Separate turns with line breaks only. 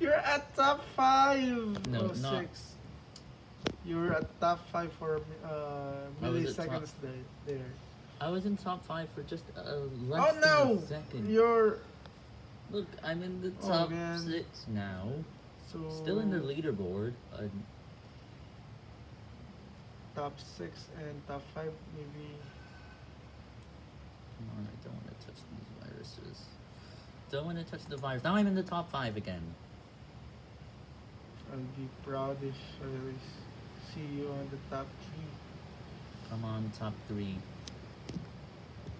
You're at top five.
No,
oh,
not-
six. You're at top five for uh,
I was at top-
milliseconds there. there.
I was in top five for just a uh,
Oh
less
no!
a second.
You're
Look, I'm in the
Oh,
top
man.
six now.
so
Still in the leaderboard. Uh,
top six and top five maybe.
come on, I don't want to touch these viruses. Don't want to touch the virus. Now I'm in the top five again.
I'll be proud if I see you on the top three.
Come on, top three.